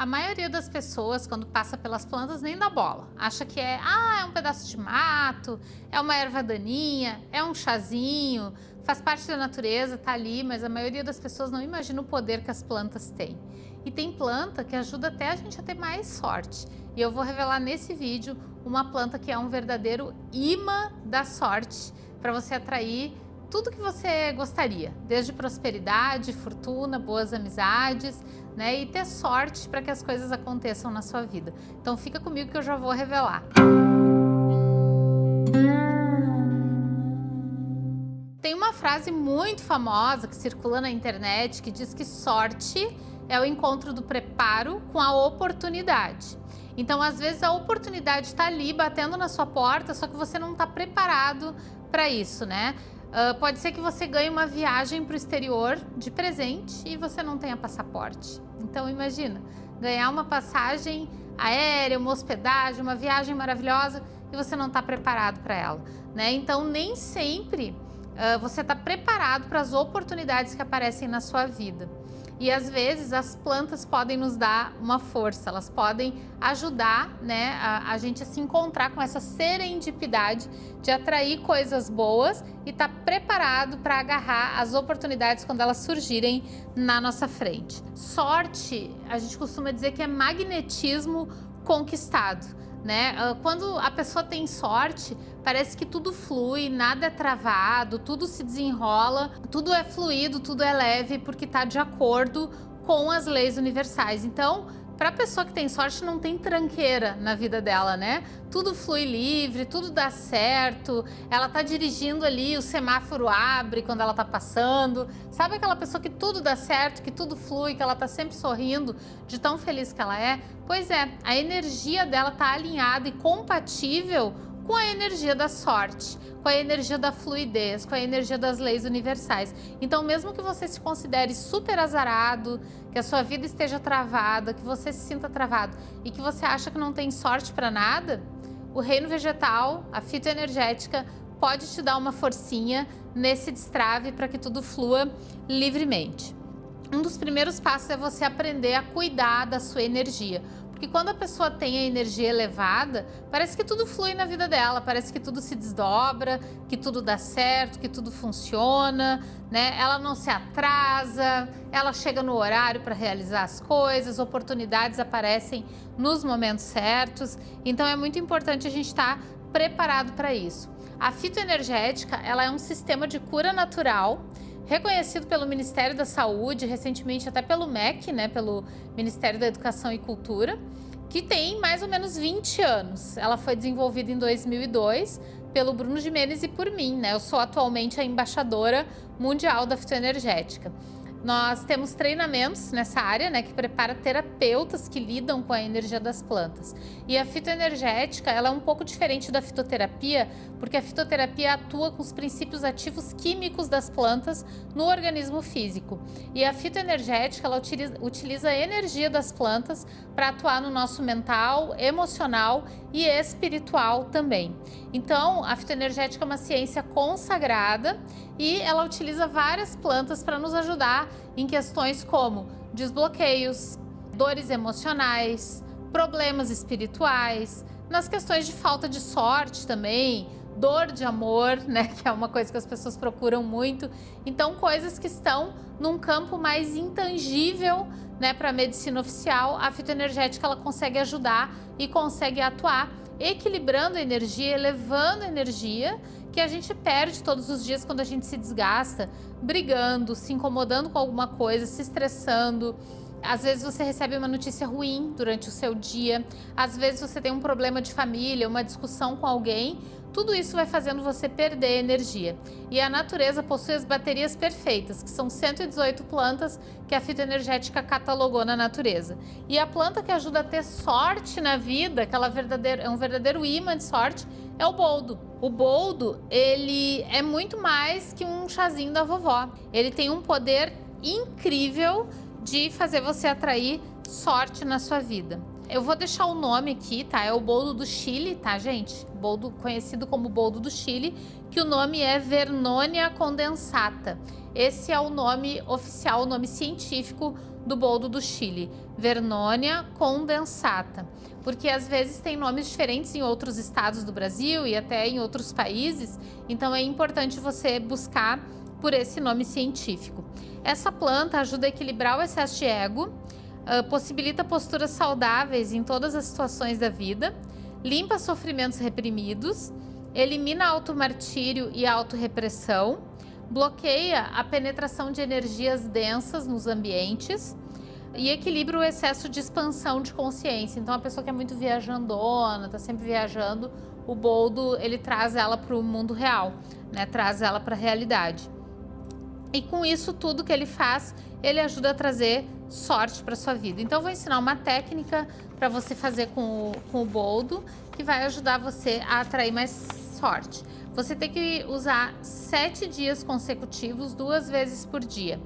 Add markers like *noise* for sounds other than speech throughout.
A maioria das pessoas, quando passa pelas plantas, nem dá bola. Acha que é, ah, é um pedaço de mato, é uma erva daninha, é um chazinho, faz parte da natureza, tá ali, mas a maioria das pessoas não imagina o poder que as plantas têm. E tem planta que ajuda até a gente a ter mais sorte. E eu vou revelar nesse vídeo uma planta que é um verdadeiro imã da sorte para você atrair tudo que você gostaria, desde prosperidade, fortuna, boas amizades, né? E ter sorte para que as coisas aconteçam na sua vida. Então fica comigo que eu já vou revelar. Tem uma frase muito famosa que circula na internet que diz que sorte é o encontro do preparo com a oportunidade. Então, às vezes, a oportunidade está ali batendo na sua porta, só que você não está preparado para isso, né? Uh, pode ser que você ganhe uma viagem para o exterior de presente e você não tenha passaporte. Então imagina, ganhar uma passagem aérea, uma hospedagem, uma viagem maravilhosa e você não está preparado para ela. Né? Então nem sempre uh, você está preparado para as oportunidades que aparecem na sua vida. E às vezes as plantas podem nos dar uma força, elas podem ajudar né, a, a gente a se encontrar com essa serendipidade de atrair coisas boas e estar tá preparado para agarrar as oportunidades quando elas surgirem na nossa frente. Sorte, a gente costuma dizer que é magnetismo conquistado né? Ah, quando a pessoa tem sorte, parece que tudo flui, nada é travado, tudo se desenrola, tudo é fluido, tudo é leve, porque está de acordo com as leis universais. Então, para pessoa que tem sorte, não tem tranqueira na vida dela, né? Tudo flui livre, tudo dá certo, ela tá dirigindo ali, o semáforo abre quando ela tá passando. Sabe aquela pessoa que tudo dá certo, que tudo flui, que ela tá sempre sorrindo, de tão feliz que ela é? Pois é, a energia dela tá alinhada e compatível com a energia da sorte, com a energia da fluidez, com a energia das leis universais. Então, mesmo que você se considere super azarado, que a sua vida esteja travada, que você se sinta travado e que você acha que não tem sorte para nada, o reino vegetal, a fitoenergética, pode te dar uma forcinha nesse destrave para que tudo flua livremente. Um dos primeiros passos é você aprender a cuidar da sua energia. Porque quando a pessoa tem a energia elevada, parece que tudo flui na vida dela, parece que tudo se desdobra, que tudo dá certo, que tudo funciona, né? Ela não se atrasa, ela chega no horário para realizar as coisas, oportunidades aparecem nos momentos certos. Então é muito importante a gente estar tá preparado para isso. A fitoenergética, ela é um sistema de cura natural reconhecido pelo Ministério da Saúde, recentemente até pelo MEC, né, pelo Ministério da Educação e Cultura, que tem mais ou menos 20 anos. Ela foi desenvolvida em 2002 pelo Bruno Jimenez e por mim, né? Eu sou atualmente a embaixadora mundial da fitoenergética. Nós temos treinamentos nessa área, né, que prepara terapeutas que lidam com a energia das plantas. E a fitoenergética, ela é um pouco diferente da fitoterapia, porque a fitoterapia atua com os princípios ativos químicos das plantas no organismo físico. E a fitoenergética, ela utiliza, utiliza a energia das plantas para atuar no nosso mental, emocional e espiritual também. Então, a fitoenergética é uma ciência consagrada e ela utiliza várias plantas para nos ajudar em questões como desbloqueios, dores emocionais, problemas espirituais, nas questões de falta de sorte também, dor de amor, *laughs* né, que é uma coisa que as pessoas procuram muito. Então, coisas que estão num campo mais intangível, né, para a medicina oficial, a fitoenergética ela consegue ajudar e consegue atuar equilibrando a energia, elevando a energia que a gente perde todos os dias quando a gente se desgasta, brigando, se incomodando com alguma coisa, se estressando. Às vezes você recebe uma notícia ruim durante o seu dia, às vezes você tem um problema de família, uma discussão com alguém, tudo isso vai fazendo você perder energia. E a natureza possui as baterias perfeitas, que são 118 plantas que a fitoenergética catalogou na natureza. E a planta que ajuda a ter sorte na vida, aquela verdadeira, é um verdadeiro imã de sorte, é o boldo. O boldo, ele é muito mais que um chazinho da vovó. Ele tem um poder incrível de fazer você atrair sorte na sua vida. Eu vou deixar o nome aqui, tá? É o boldo do Chile, tá, gente? Boldo conhecido como boldo do Chile, que o nome é Vernonia condensata. Esse é o nome oficial, o nome científico do boldo do Chile, Vernonia condensata. Porque às vezes tem nomes diferentes em outros estados do Brasil e até em outros países, então é importante você buscar por esse nome científico. Essa planta ajuda a equilibrar o excesso de ego, uh, possibilita posturas saudáveis em todas as situações da vida, limpa sofrimentos reprimidos, elimina automartírio e autorrepressão, bloqueia a penetração de energias densas nos ambientes e equilibra o excesso de expansão de consciência. Então, a pessoa que é muito viajandona, está sempre viajando, o boldo ele traz ela para o mundo real, né? traz ela para a realidade. E com isso tudo que ele faz, ele ajuda a trazer sorte para sua vida. Então, eu vou ensinar uma técnica para você fazer com o, com o boldo, que vai ajudar você a atrair mais sorte. Você tem que usar sete dias consecutivos, duas vezes por dia.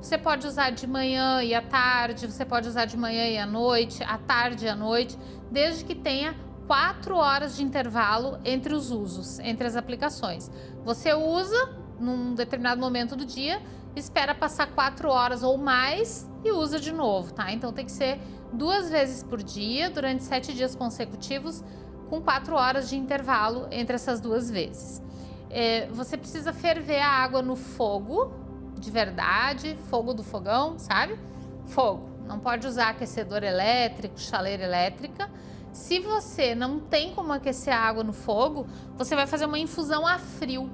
Você pode usar de manhã e à tarde, você pode usar de manhã e à noite, à tarde e à noite, desde que tenha quatro horas de intervalo entre os usos, entre as aplicações. Você usa num determinado momento do dia, espera passar quatro horas ou mais e usa de novo, tá? Então tem que ser duas vezes por dia, durante sete dias consecutivos, com quatro horas de intervalo entre essas duas vezes. É, você precisa ferver a água no fogo, de verdade, fogo do fogão, sabe? Fogo. Não pode usar aquecedor elétrico, chaleira elétrica. Se você não tem como aquecer a água no fogo, você vai fazer uma infusão a frio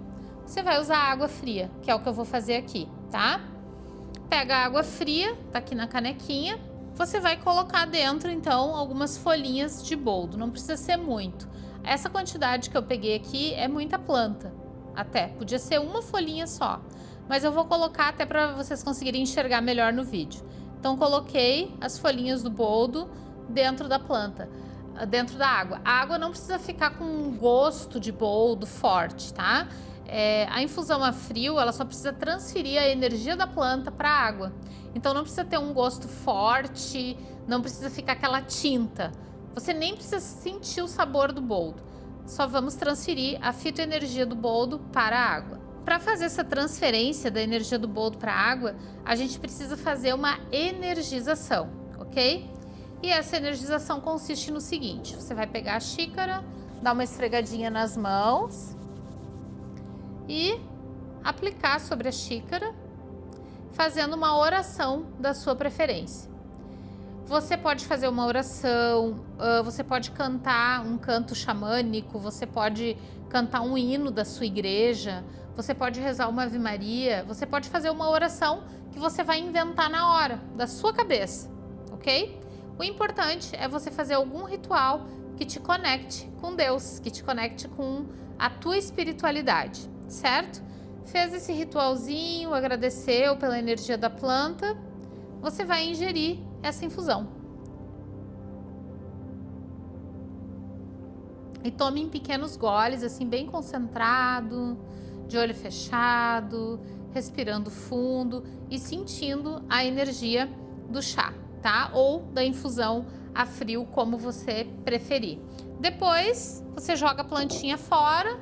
você vai usar água fria, que é o que eu vou fazer aqui, tá? Pega a água fria, tá aqui na canequinha. Você vai colocar dentro, então, algumas folhinhas de boldo. Não precisa ser muito. Essa quantidade que eu peguei aqui é muita planta, até. Podia ser uma folhinha só. Mas eu vou colocar até para vocês conseguirem enxergar melhor no vídeo. Então, coloquei as folhinhas do boldo dentro da planta dentro da água. A água não precisa ficar com um gosto de boldo forte, tá? É, a infusão a frio, ela só precisa transferir a energia da planta para a água. Então não precisa ter um gosto forte, não precisa ficar aquela tinta. Você nem precisa sentir o sabor do boldo. Só vamos transferir a fitoenergia do boldo para a água. Para fazer essa transferência da energia do boldo para a água, a gente precisa fazer uma energização, ok? E essa energização consiste no seguinte, você vai pegar a xícara, dar uma esfregadinha nas mãos, e aplicar sobre a xícara, fazendo uma oração da sua preferência. Você pode fazer uma oração, você pode cantar um canto xamânico, você pode cantar um hino da sua igreja, você pode rezar uma Ave Maria, você pode fazer uma oração que você vai inventar na hora, da sua cabeça, ok? O importante é você fazer algum ritual que te conecte com Deus, que te conecte com a tua espiritualidade certo? Fez esse ritualzinho, agradeceu pela energia da planta, você vai ingerir essa infusão. E tome em pequenos goles, assim, bem concentrado, de olho fechado, respirando fundo e sentindo a energia do chá, tá? Ou da infusão a frio, como você preferir. Depois, você joga a plantinha fora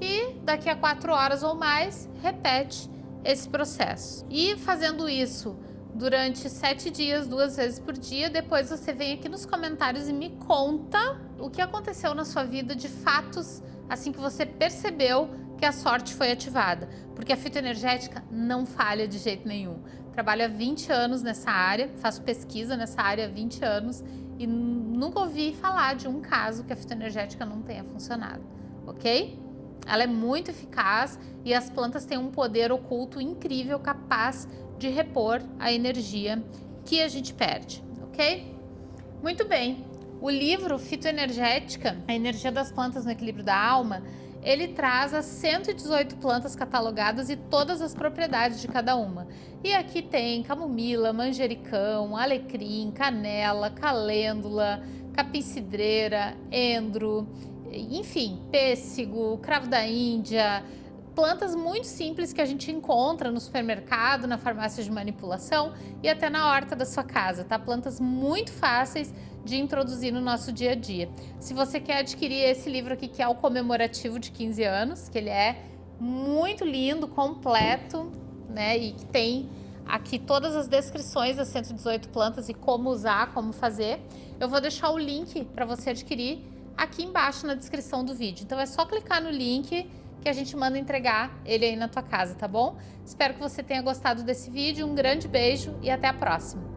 e daqui a quatro horas ou mais repete esse processo. E fazendo isso durante sete dias, duas vezes por dia, depois você vem aqui nos comentários e me conta o que aconteceu na sua vida de fatos assim que você percebeu que a sorte foi ativada. Porque a fitoenergética não falha de jeito nenhum. Trabalho há 20 anos nessa área, faço pesquisa nessa área há 20 anos e nunca ouvi falar de um caso que a fitoenergética não tenha funcionado, ok? Ela é muito eficaz e as plantas têm um poder oculto incrível capaz de repor a energia que a gente perde, ok? Muito bem. O livro Fitoenergética, a energia das plantas no equilíbrio da alma, ele traz as 118 plantas catalogadas e todas as propriedades de cada uma. E aqui tem camomila, manjericão, alecrim, canela, calêndula, capim-cidreira, endro, enfim, pêssego, cravo da Índia, plantas muito simples que a gente encontra no supermercado, na farmácia de manipulação e até na horta da sua casa, tá? Plantas muito fáceis de introduzir no nosso dia a dia. Se você quer adquirir esse livro aqui, que é o comemorativo de 15 anos, que ele é muito lindo, completo, né? E que tem aqui todas as descrições das 118 plantas e como usar, como fazer. Eu vou deixar o link para você adquirir aqui embaixo na descrição do vídeo. Então é só clicar no link que a gente manda entregar ele aí na tua casa, tá bom? Espero que você tenha gostado desse vídeo, um grande beijo e até a próxima!